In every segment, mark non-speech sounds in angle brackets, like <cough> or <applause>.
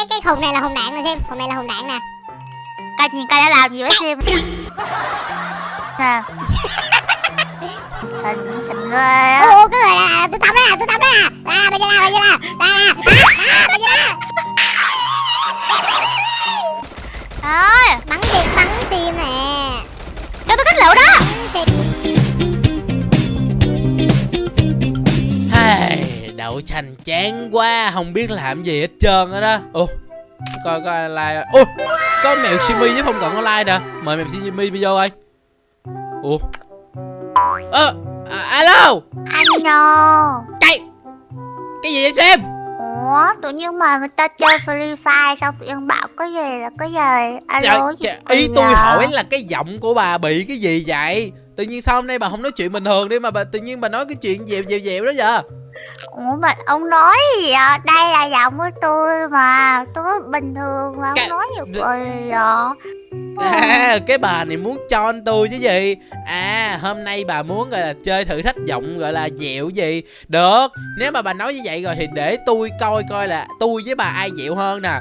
cái cái hùng này là hùng đạn nè xem hùng này là hùng đạn nè coi nhìn coi đã làm gì với xem à. Trời trời. Ô cái người là tôi tắm đó tôi tắm đó nè. Đây bây giờ nè, bây giờ nè. Đây nè. Đó, bây giờ bắn chim bắn chim nè. Cho tôi kích lựu đó. Bắn chim. Đậu xanh chán quá không biết làm gì hết trơn á đó. Ồ coi coi like. Ô có mèo simi với phong cận online nè. Mời mèo simi vô coi. Ủa. Ơ à, alo. Anh nhô cái cái gì vậy xem Ủa tự nhiên mà người ta chơi Free Fire tự nhiên bảo cái gì là cái gì? Alo Trời, trời, ý tôi vậy? hỏi là cái giọng của bà bị cái gì vậy? Tự nhiên sao hôm nay bà không nói chuyện bình thường đi mà bà tự nhiên bà nói cái chuyện dèo dèo dèo đó giờ Ủa mà ông nói gì vậy? Đây là giọng của tôi mà. Tôi bình thường mà Cái- ông nói gì vậy. À, <laughs> cái bà này muốn cho anh tôi chứ gì? À hôm nay bà muốn gọi là chơi thử thách giọng gọi là dẹo gì? Được. Nếu mà bà nói như vậy rồi thì để tôi coi coi là tôi với bà ai dẹo hơn nè.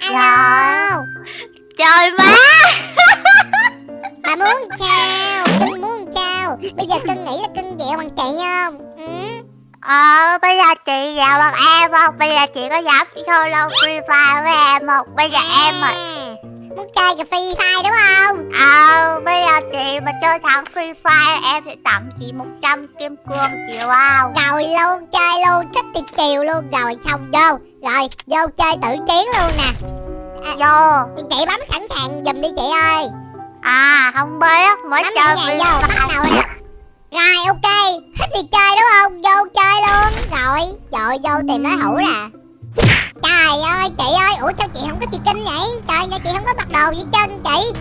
Alo. Trời má. Bà muốn chào bây giờ cưng nghĩ là cưng dẹo bằng chị không? Ừ? Ờ bây giờ chị vào bằng em không? Bây giờ chị có dám solo Free Fire với em không? Bây giờ em mà À, muốn chơi cái free fire đúng không? Ờ bây giờ chị mà chơi thắng Free Fire Em sẽ tặng chị 100 kim cương chịu không? Rồi luôn chơi luôn thích thì chiều luôn. Rồi xong vô. Rồi vô chơi tự chiến luôn nè. Vô. chị bấm sẵn sàng giùm đi chị ơi À không biết mới chơi Free vô bắt đầu rồi rồi ok. Thích thì chơi đúng không? Vô chơi luôn. Rồi trời vô tìm đối thủ nè. Trời ơi chị ơi. Ủa sao chị không có chị kinh vậy? Trời ơi chị không có bắt đầu với chân chị.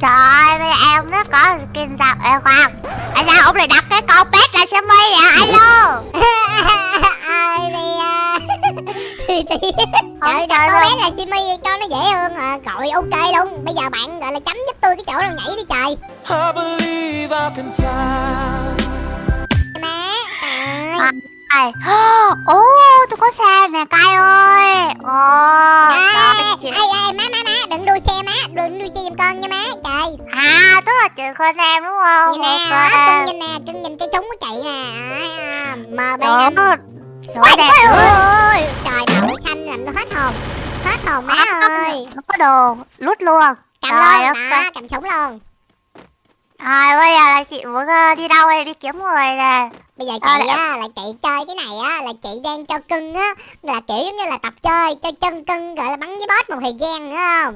Trời ơi em nó có skin sao? Ê khoan. Tại sao ông lại đặt cái con pet ra xe mây vậy? Alo <laughs> <laughs> ơi thì trời đặt cô bé là Simi cho nó dễ hơn à. gọi ok luôn. Bây giờ bạn gọi là chấm giúp tôi cái chỗ nào nhảy đi trời. I believe I can fly. má trời. À. Ai <gasps> Ồ tôi có xe nè cay ơi. Ồ ơi trời, chị- ê ê má má má đừng đua xe má đừng đua xe giùm con nha má trời. À tức là chị khơi em đúng không? Nhìn nè đó, cưng nhìn nè cưng nhìn cái súng của chị nè. À, mb Đó. năm Trời đẹp ôi, hồn má ơi. Nó có đồ Lút luôn cầm Trời luôn đó ơi. cầm súng luôn. À bây giờ là chị muốn ờ, đi đâu đây? Đi kiếm người nè. Bây giờ À, chị lại- á là chị chơi cái này á là chị đang cho cưng á. Là kiểu giống như là tập chơi cho chân cưng gọi là bắn với boss một thời gian nữa không?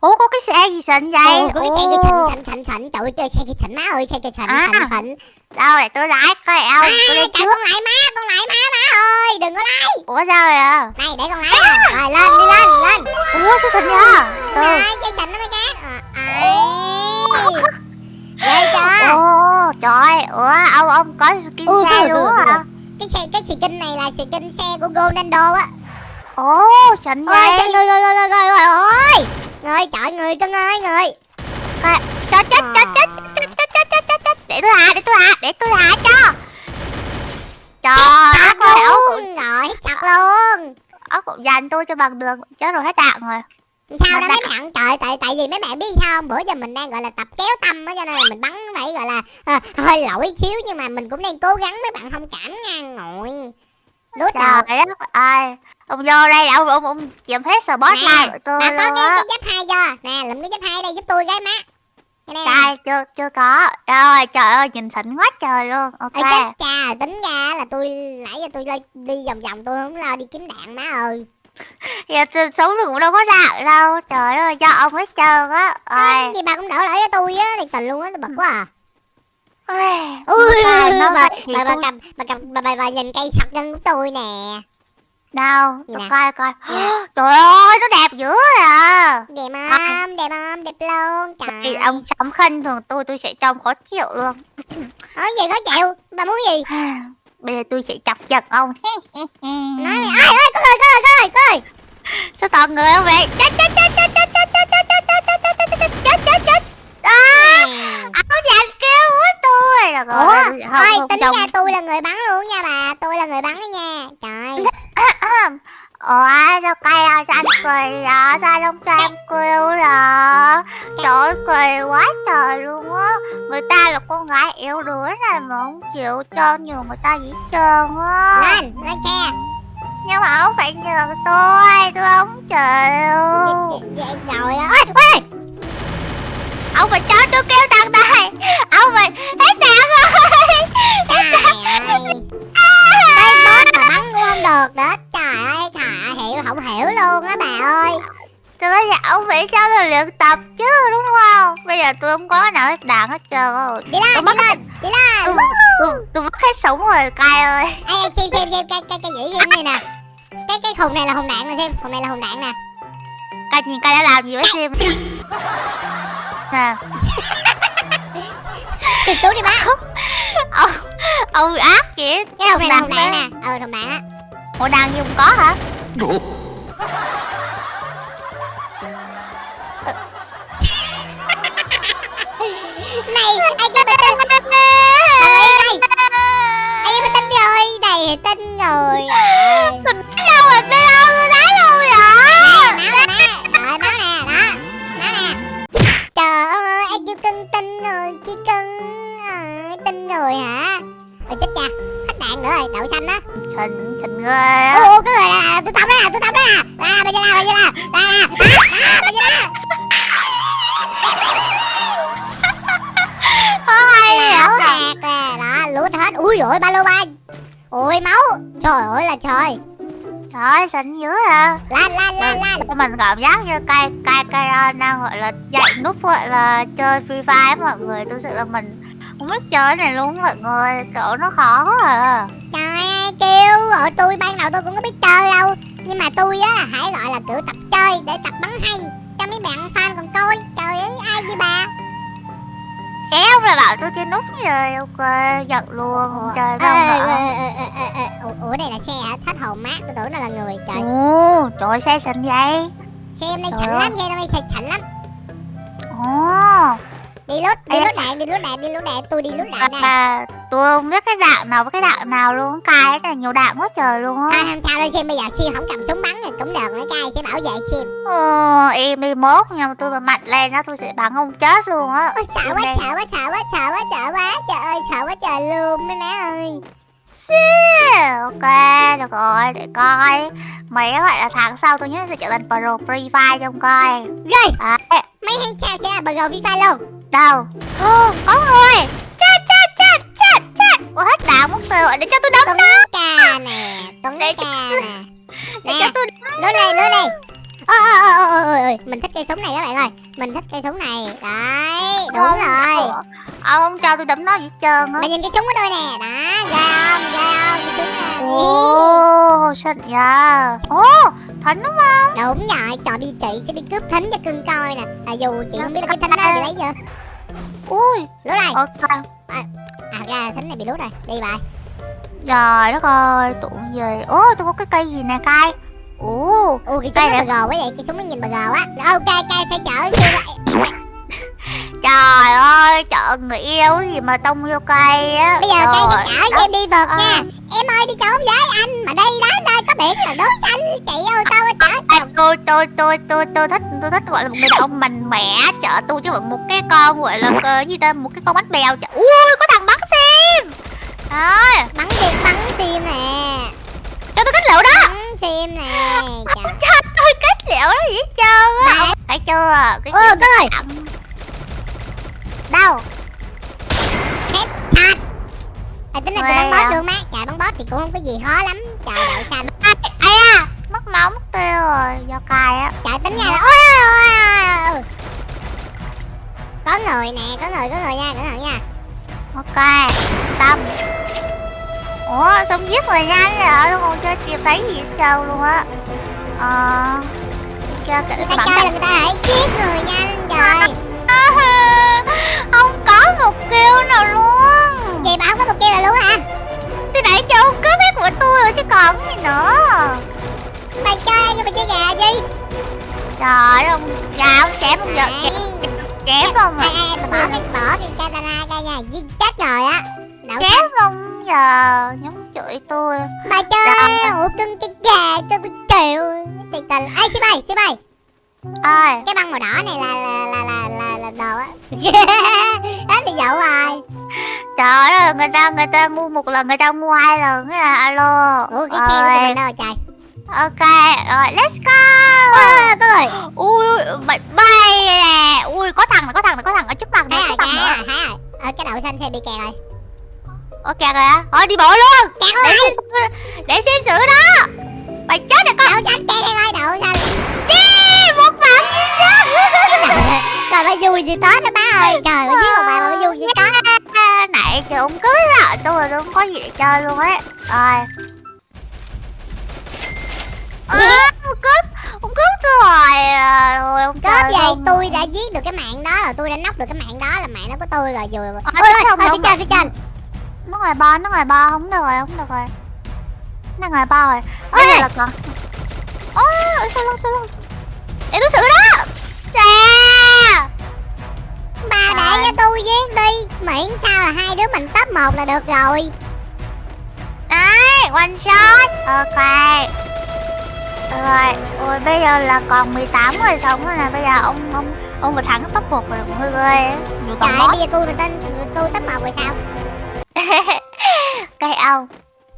Ủa có cái xe gì xịn vậy? Ồ, có cái xe kia Ồ. xịn xịn xịn xịn. Trời ơi chơi xe kia xịn má ơi xe kia xịn À. xịn xịn. Đâu để tôi lái coi eo à, trời con lại má con lại má ơi đừng có lái Ủa sao vậy à này để con lái à. rồi lên đi lên lên. Ủa sao xịn vậy? Từ rồi chơi xịn nó mới cát à, ghê chưa? Ồ trời. Ủa ông ông có skin Ừ, xe ừ, luôn ừ, á ừ. hả cái xe cái skin này là skin xe của Ronaldo á. Ồ xịn vậy. trời người người người người người người ơi người trời người cưng ơi người chết Ờ. chết chết chết chết chết chết chết. Để tôi hạ để tôi hạ để tôi hạ cho Trời chặt ơi luôn rồi chặt luôn. Ốc cũng dành tôi cho bằng đường Chết rồi hết đạn rồi. Sao đó Mà mấy bạn? Trời tại tại vì mấy bạn biết sao không? Bữa giờ mình đang gọi là tập kéo tâm á cho nên là mình bắn phải gọi là à, hơi lỗi xíu nhưng mà mình cũng đang cố gắng mấy bạn thông cảm nha ngồi. Lút đầu Trời đất ơi Ông vô đây ông ông ông chiếm hết spotlight nè của tôi bà có cái, cái giáp hai chưa? Nè lụm cái giáp hai đây giúp tôi cái má. này Đây chưa chưa có. Rồi trời ơi nhìn xịn quá trời luôn. Ok. Ê, chết cha tính ra là tôi nãy giờ tôi đi vòng vòng tôi không lo đi kiếm đạn má ơi. <laughs> Giờ sống tôi cũng đâu có đạn đâu. Trời ơi do ông hết trơn á. Rồi cái gì bà cũng đỡ lại cho tôi á thiệt tình luôn á tôi bật quá à. Ôi, ui bà bà, thì bà, bà, cầm bà, cầm bà, bà, bà nhìn cây sọc chân của tôi nè. Đâu Gì tôi nè? coi coi. <gasps> Trời ơi nó đẹp dữ à đẹp không đẹp không đẹp luôn Thì trời ông chấm khinh thường tôi tôi sẽ trông khó chịu luôn ở gì có chịu bà muốn gì Bây giờ tôi sẽ chọc giận ông nói mày ơi ơi có người có người có người có người Sao toàn người không vậy Chết chết chết chết chết chết chết chết chết chết chết chết chết chết chết chết À Áo dành kêu của tôi Được rồi, ủa không, ơi không tính trông. ra tôi là người bắn luôn nha bà tôi là người bắn đó nha trời À, Ủa sao cay à sao anh cười à sao không cho em kêu là Trời ơi cười quá trời luôn á Người ta là con gái yếu đuối này mà không chịu cho nhiều người ta gì hết trơn á lên lên xe. Nhưng mà ông phải nhờ tôi Tôi không chịu. Vậy- rồi ơi. Ơi Ông phải cho tôi kêu thằng này. Ông phải hết đạn rồi. Trời ơi Thì bây giờ ông phải cho tôi luyện tập chứ đúng không? Bây giờ tôi không có cái nào hết đạn hết trơn rồi đi lên Tôi đi lên đi lên. Tôi, mất hết súng rồi cay ơi. Ê ê, xem xem xem cái cái cái dĩ gì này nè? Cái cái khùng này là hùng đạn nè xem khùng này là hùng đạn nè. Cay nhìn cay đã làm gì với Sim Nè. Thì xuống đi bác. Ông Ông ác vậy. Cái hùng này là hùng đạn nè. ờ hùng đạn á. Ủa đang dùng có hả này ai cho bình tin đây đây ai cho bình tin rồi này tin rồi à. Mình đâu rồi. Tôi đâu tôi thấy đâu rồi nè máu nè má rồi máu nè đó máu nè trời ơi ai kêu cưng tin rồi chi cưng à, tin rồi hả? Ôi chết cha. Hết đạn nữa rồi đậu xanh á. Trình Trình ghê ô cái người là tôi tập đó nè tôi tập đó nè là bây giờ nào bây giờ nào. Là à, bây giờ nào vậy hạt nè. Đó lút hết. Ui rồi ba lô ba ôi máu. Trời ơi là trời. Trời ơi xinh dữ à lan lan lan lan mình cảm giác như cay cay cay đang gọi là dạy nút gọi là chơi free fire mọi người. Thực sự là mình không biết chơi này luôn mọi người. Kiểu nó khó quá à. Trời ơi kêu ở tôi ban đầu tôi cũng có biết chơi đâu. Nhưng mà tôi á là hãy gọi là kiểu tập chơi để tập bắn hay. Cho mấy bạn fan còn coi trời ơi ai như bà kéo là bảo tôi chơi nút rồi ok giật luôn không chơi đâu ê, ê, ê, ê, ê. Ủa, đây là xe hả? Hết hồn mát tôi tưởng nó là người trời. Ồ trời xe xinh vậy. Xe em đây chảnh lắm xe em đây xe chảnh lắm. Ồ đi lút đi Ê. lút đạn đi lút đạn đi lút đạn tôi đi lút đạn đây. à, tôi không biết cái đạn nào với cái đạn nào luôn. Cay cái này nhiều đạn quá trời luôn á. Không sao đâu xem bây giờ sim không cầm súng bắn thì cũng được. Nữa cay sẽ bảo vệ sim Ồ, em đi mốt nhưng mà tôi mà mạnh lên đó tôi sẽ bắn ông chết luôn á. Sợ quá sợ quá sợ quá sợ quá sợ quá trời ơi sợ quá trời luôn mấy má ơi. Ok, được rồi, để coi. Mấy gọi là tháng sau tôi nhớ sẽ trở thành pro Free Fire trong coi. Ghê. Đấy, mấy tháng sau sẽ là bờ gầu FIFA luôn đâu? Ô, có người Chết, chết, chết, chết, chết. Ủa hết đạn mất rồi, để cho tôi đấm nó ca nè tuấn Để ca nè. Để nè cho tôi đấm lút đi lút đi. Ôi ôi ôi ôi ôi mình thích cây súng này các bạn ơi. Mình thích cây súng này. Đấy đúng Không, rồi. Ông không cho tôi đấm nó gì hết trơn á. Mày nhìn cái súng của tôi nè. Đó ghê không? Ghê không? Cái súng này. Ồ, xịn nha Ồ, thính đúng không? đúng rồi trời đi chị sẽ đi cướp thính cho cưng coi nè. À, dù chị không biết là cái thính đó bị lấy chưa Ui, lút đây ok à thật ra thính này bị lút rồi. Đi bà Trời đất ơi, tụi gì? Ồ, tôi có cái cây gì nè cay Ồ, ui cái súng nó bờ gờ quá vậy. Cái súng nó nhìn bờ gờ á ok cây sẽ chở siêu <laughs> trời ơi, chợ người yêu gì mà tông vô cây á. Bây giờ cây sẽ chở cho em đi vượt Ờ. nha em ơi đi trốn với anh. Mà đây đó nơi có biển là đối xanh chị ơi tao chở À, tôi tôi tôi tôi tôi thích tôi thích gọi là một người đàn ông mạnh mẽ chở tôi chứ không phải một cái con gọi là cái gì ta một cái con bánh bèo chở ui có thằng bắn sim rồi bắn sim bắn sim nè. Cho tôi kết liệu đó. Bắn sim nè <laughs> trời. Cho tôi kết liệu đó gì hết trơn á. Thấy chưa? Cái người đặng đâu? Hết sạch à, tính là tôi bắn boss được má. Trời bắn boss thì cũng không có gì khó lắm. Trời đậu xanh mất tiêu rồi do cài á. Trời tính ra là ôi ôi ôi ôi có người nè có người có người nha cẩn thận nha. Ok tâm ủa xong giết người nhanh rồi tôi không chơi kịp thấy gì trơn luôn á. Ờ chơi kể người ta chơi là người ta hãy giết người nhanh trời. <laughs> không có một kill nào luôn. Vậy bà không có một kêu rồi luôn hả? Thì nãy ông cướp hết của tôi rồi chứ còn gì nữa mày chơi cái mày chơi gà gì trời ơi ông dạ ông chém ông giật chém, chém ông ê à ê bà bỏ cái bỏ cái katana ra nha giết chết rồi á. Đậu chém ông giờ nhắm chửi tôi. Bà chơi ủa cưng chơi gà tôi bị chịu. Thiệt tình Ê Sim ơi Sim ơi ơi Cái băng màu đỏ này là là là là, là, là đồ á. <laughs> Hết đi dậu rồi. Trời ơi người ta người ta mua một lần người ta mua hai lần á alo. Ủa cái xe của mình đâu trời ok rồi let's go. Ơ có người ui bay, bay nè. Ui có thằng này có thằng này có thằng ở trước mặt này rồi có thằng rồi nữa thấy rồi Ở cái đậu xanh xe bị kẹt rồi. Ok rồi á thôi đi bộ luôn. Kẹt để rồi. xem để xem sửa đó. Mày chết rồi con. Đậu xanh kẹt đây rồi đậu xanh. Đi một bạn duy nhất Trời ơi vui như Tết đó má ơi. Trời ơi giết một bài mà vui như Tết nãy giờ ông cưới là tôi rồi không có gì để chơi luôn ấy. Rồi à, cướp ông cướp rồi à, rồi ông Cướp gì không? tôi đã giết được cái mạng đó rồi Tôi đã nóc được cái mạng đó là mạng nó của tôi rồi vừa Ờ, Ôi ôi phía trên phía trên. Nó ngoài ba nó ngoài ba không được rồi không được rồi. Nó ngoài ba rồi. Ôi! là còn ôi sao luôn sao luôn để tôi sửa đó. Chà! Bà để cho tôi giết đi. Miễn sao là hai đứa mình top một là được rồi. Đấy, one shot. Ok Rồi, ôi bây giờ là còn 18 người sống rồi nè. Bây giờ ông ông ông vừa thắng top 1 rồi cũng hơi ghê á. Trời ơi bây giờ tôi mà tên tôi top một rồi sao? <laughs> Cây ông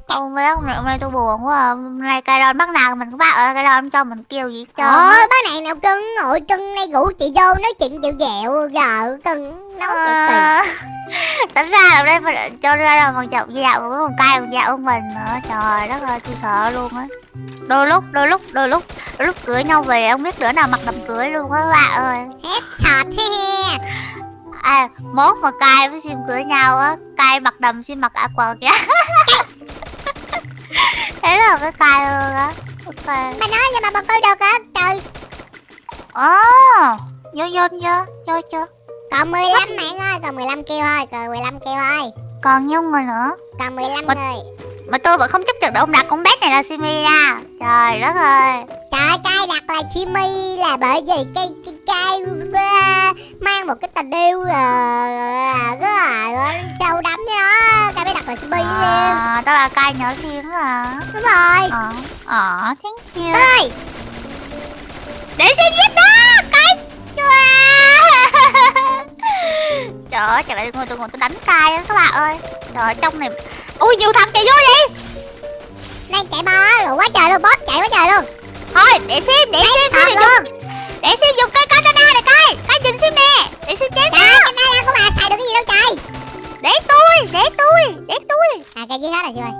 Ông với ông hôm nay tôi buồn quá à. Hôm nay đòn bắt nào mình cũng bắt ở cây đòn cho mình kêu gì á. Ôi bác này nào cưng Ôi cưng này rủ chị vô nói chuyện dịu dẹo Giờ cưng nấu chuyện Ờ, <laughs> Tính ra là đây phải cho ra là một chậu dạo với một cây một dạo của mình nữa. Trời đất ơi tôi sợ luôn á. Đôi lúc, đôi lúc, đôi lúc Đôi lúc cưới nhau về không biết đứa nào mặc đầm cưới luôn á các bạn ơi. Hết sọt he À, mốt mà cai với sim cưới nhau á Cai mặc đầm sim mặc aqua kìa Thế là cái cai luôn á. Ok Bà nói vậy mà bà coi được hả? Trời. Ồ, vô vô chưa, vô chưa? Còn 15 mạng ơi Còn 15 kêu thôi Còn 15 kêu thôi. Còn nhiêu người nữa? Còn 15 Mà- người. Mà tôi vẫn không chấp nhận được ông đặt con bé này là Simi nha Trời đất ơi. Trời cay đặt là Chimmy là bởi vì cái cái à, mang một cái tình yêu uh, rất là sâu đắm với nó cay mới đặt là Chimmy à. à, Đó là cai nhỏ sim à đúng rồi. Ờ, ờ, thank you. Ơi Để xem giết đó chưa <laughs> Trời ơi, trời ơi, tôi ngồi tôi ngồi tôi đánh cai á các bạn ơi. Trời ơi, trong này Ui, nhiều thằng chạy vô vậy. Này chạy bo rồi quá trời luôn boss chạy quá trời luôn. Thôi, để xem, để xem xem luôn. Để xem dùng cây xem nè Để xem chém trời ơi cái tay của bà xài được cái gì đâu trời. Để tôi, để tôi, để tôi. À cây dưới hết rồi rồi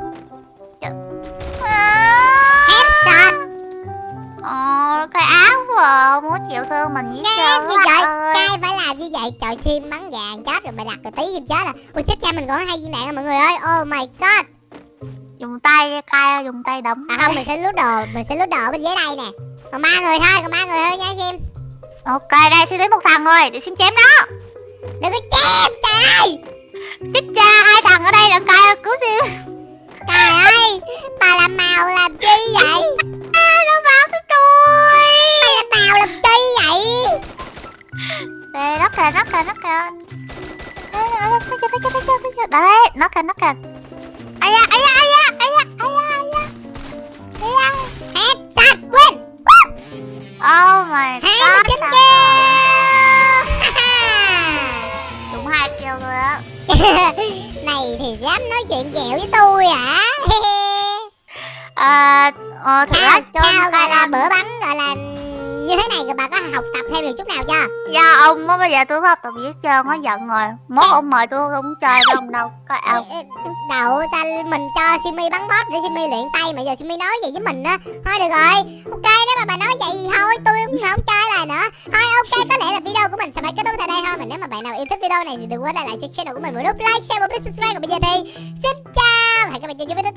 à... headshot Ờ, cái áo của có chịu thương mình với như các vậy cay phải làm như vậy. Trời chim bắn vàng chết rồi bà đặt rồi tí chim chết à ui chết cha mình còn hai viên đạn à mọi người ơi. Oh my god. Dùng tay cay, dùng tay đấm. À không mình sẽ lút đồ mình sẽ lút đồ bên dưới đây nè. Còn ba người thôi còn ba người thôi nha sim Ok, đây xin đến một thằng rồi, để xin chém nó. Đừng có chém trời. Ơi Chết cha, hai thằng ở đây đừng cay cứu xin. Trời ơi bà làm màu làm chi vậy? À, Nó bắn cái tôi bà làm màu làm chi vậy? Đây, nó kìa, nó kìa, nó kìa. Đấy, nó kìa nó kìa nó kìa chưa, thấy Đấy, nó kìa, nó kìa. Ây da, ây da, ây Oh my god mươi chín thằng- kêu. <laughs> Đúng hai kêu rồi á. <laughs> Này thì dám nói chuyện dẻo với tôi hả? À, <laughs> ờ, cho sao gọi coi là bữa bắn bà có học tập thêm được chút nào chưa? Do ông á bây giờ tôi có học tập viết trơn nó giận rồi. Mốt ông mời tôi không chơi ông đâu Có ông đậu sao mình cho Simi bắn boss để Simi luyện tay mà giờ Simi nói vậy với mình á. Thôi được rồi ok nếu mà bà nói vậy thì thôi tôi cũng không chơi bài nữa. Thôi ok có lẽ là video của mình sẽ phải kết thúc tại đây thôi mà nếu mà bạn nào yêu thích video này thì đừng quên để lại cho channel của mình một nút like share và subscribe. Còn bây giờ thì xin chào hẹn gặp lại trong những video